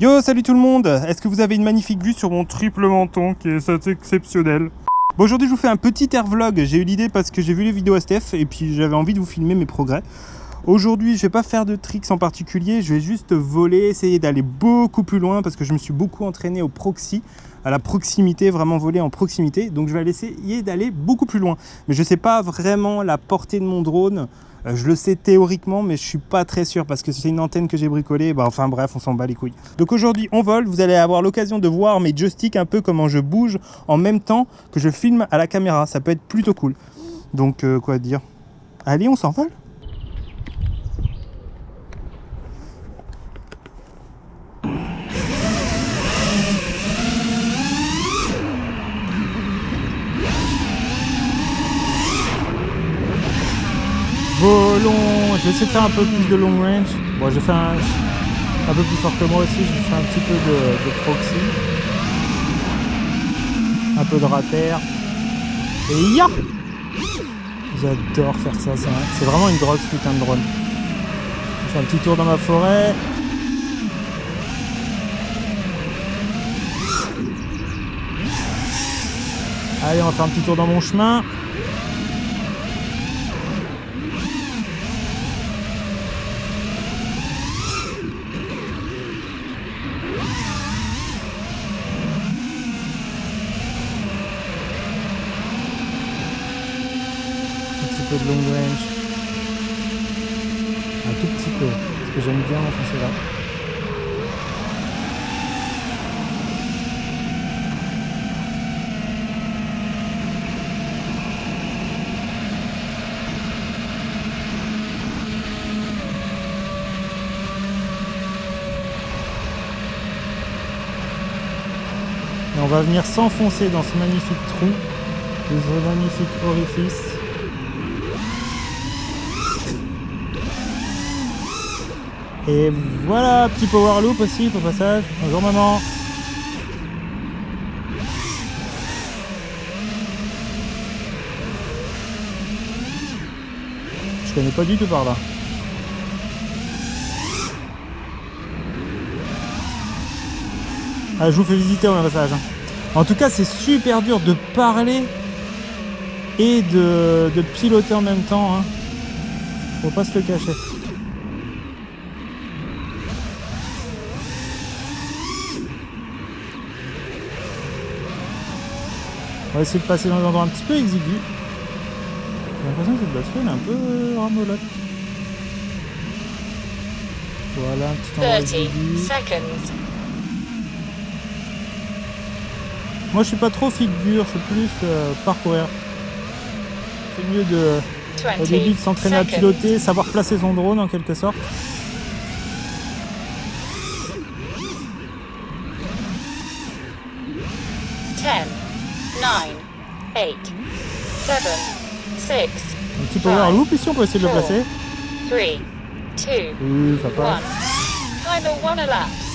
Yo, salut tout le monde Est-ce que vous avez une magnifique vue sur mon triple menton qui est assez exceptionnel? Bon, aujourd'hui je vous fais un petit air vlog. J'ai eu l'idée parce que j'ai vu les vidéos STF et puis j'avais envie de vous filmer mes progrès. Aujourd'hui, je vais pas faire de tricks en particulier, je vais juste voler, essayer d'aller beaucoup plus loin parce que je me suis beaucoup entraîné au proxy, à la proximité, vraiment voler en proximité. Donc je vais essayer d'aller beaucoup plus loin. Mais je sais pas vraiment la portée de mon drone. Euh, je le sais théoriquement, mais je suis pas très sûr parce que c'est une antenne que j'ai bricolée. Bah, enfin bref, on s'en bat les couilles. Donc aujourd'hui, on vole. Vous allez avoir l'occasion de voir mes joysticks un peu comment je bouge en même temps que je filme à la caméra. Ça peut être plutôt cool. Donc euh, quoi dire? Allez, on s'envole Volons Je vais essayer de faire un peu plus de long range. Bon, j'ai fait un, un peu plus fort que moi aussi. Je fais un petit peu de, proxy. Un peu de rater. Et ya J'adore faire ça. C'est vraiment une drogue ce putain de drone. Je fais un petit tour dans ma forêt. Allez, on va faire un petit tour dans mon chemin. Peu de long range. Un tout petit peu, parce que j'aime bien enfoncer là. Et on va venir s'enfoncer dans ce magnifique trou, ce magnifique orifice. Et voilà, petit power loop aussi au passage. Bonjour maman. Je connais pas du tout par là. Ah, je vous fais visiter au passage. Hein. En tout cas, c'est super dur de parler et de, piloter en même temps. Hein. Faut pas se le cacher. On va essayer de passer dans un endroit un petit peu exigu. J'ai l'impression que cette batterie est un peu ramolote. Voilà, un petit endroit exigu. Seconds. Moi je suis pas trop figure, je suis plus euh, parcourir. C'est mieux de, au début de s'entraîner à piloter, savoir placer son drone en quelque sorte. 7, 6, Un petit power loop ici, on peut essayer de le placer. 3, 2, oui, ça passe. 1. Timer 1 elapsed.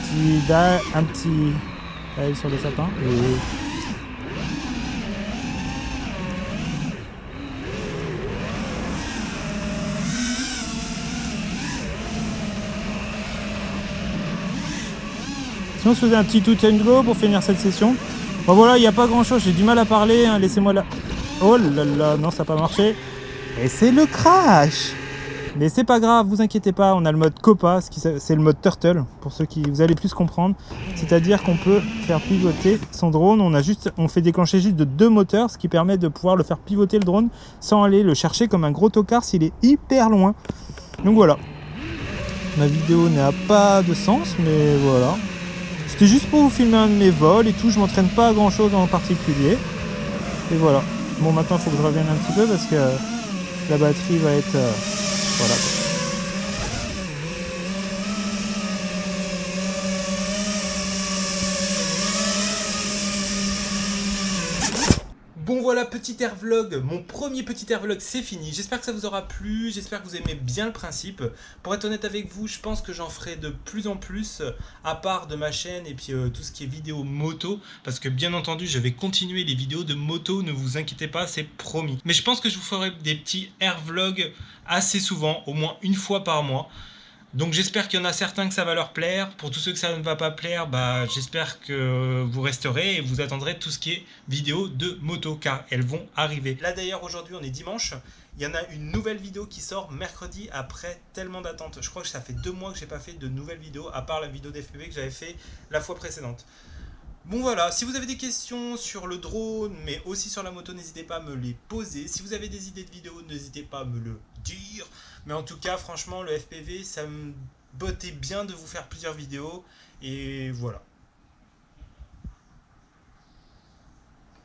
Petit, un petit dive sur le sapin. Oui. Sinon, on se faisait un petit tout and go pour finir cette session. Bon voilà, il n'y a pas grand chose, j'ai du mal à parler, hein. laissez-moi là. Oh là là, non, ça n'a pas marché. Et c'est le crash Mais c'est pas grave, vous inquiétez pas, on a le mode Copa, c'est le mode Turtle, pour ceux qui vous allez plus comprendre. C'est-à-dire qu'on peut faire pivoter son drone, on, a juste, on fait déclencher juste de deux moteurs, ce qui permet de pouvoir le faire pivoter le drone sans aller le chercher comme un gros tocard s'il est hyper loin. Donc voilà. Ma vidéo n'a pas de sens, mais voilà. C'était juste pour vous filmer un de mes vols et tout, je m'entraîne pas à grand chose en particulier. Et voilà. Bon maintenant il faut que je revienne un petit peu parce que la batterie va être... Euh, voilà. Bon voilà, petit air vlog, mon premier petit air vlog c'est fini. J'espère que ça vous aura plu, j'espère que vous aimez bien le principe. Pour être honnête avec vous, je pense que j'en ferai de plus en plus, euh, à part de ma chaîne et puis euh, tout ce qui est vidéo moto. Parce que bien entendu, je vais continuer les vidéos de moto, ne vous inquiétez pas, c'est promis. Mais je pense que je vous ferai des petits air vlogs assez souvent, au moins une fois par mois. Donc j'espère qu'il y en a certains que ça va leur plaire. Pour tous ceux que ça ne va pas plaire, bah, j'espère que vous resterez et vous attendrez tout ce qui est vidéo de moto car elles vont arriver. Là d'ailleurs aujourd'hui on est dimanche. Il y en a une nouvelle vidéo qui sort mercredi après tellement d'attentes. Je crois que ça fait deux mois que j'ai pas fait de nouvelles vidéos à part la vidéo d'FPV que j'avais fait la fois précédente. Bon voilà, si vous avez des questions sur le drone, mais aussi sur la moto, n'hésitez pas à me les poser. Si vous avez des idées de vidéos, n'hésitez pas à me le dire. Mais en tout cas, franchement, le FPV, ça me bottait bien de vous faire plusieurs vidéos. Et voilà.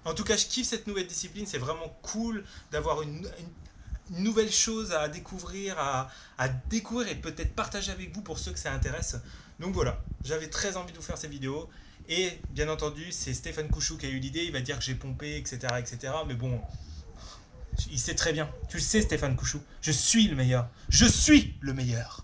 En tout cas, je kiffe cette nouvelle discipline. C'est vraiment cool d'avoir une, nouvelle chose à découvrir, à, à découvrir et peut-être partager avec vous pour ceux que ça intéresse. Donc voilà, j'avais très envie de vous faire ces vidéos. Et bien entendu, c'est Stéphane Couchou qui a eu l'idée, il va dire que j'ai pompé, etc., etc. Mais bon, il sait très bien. Tu le sais, Stéphane Couchou. Je suis le meilleur. Je suis le meilleur.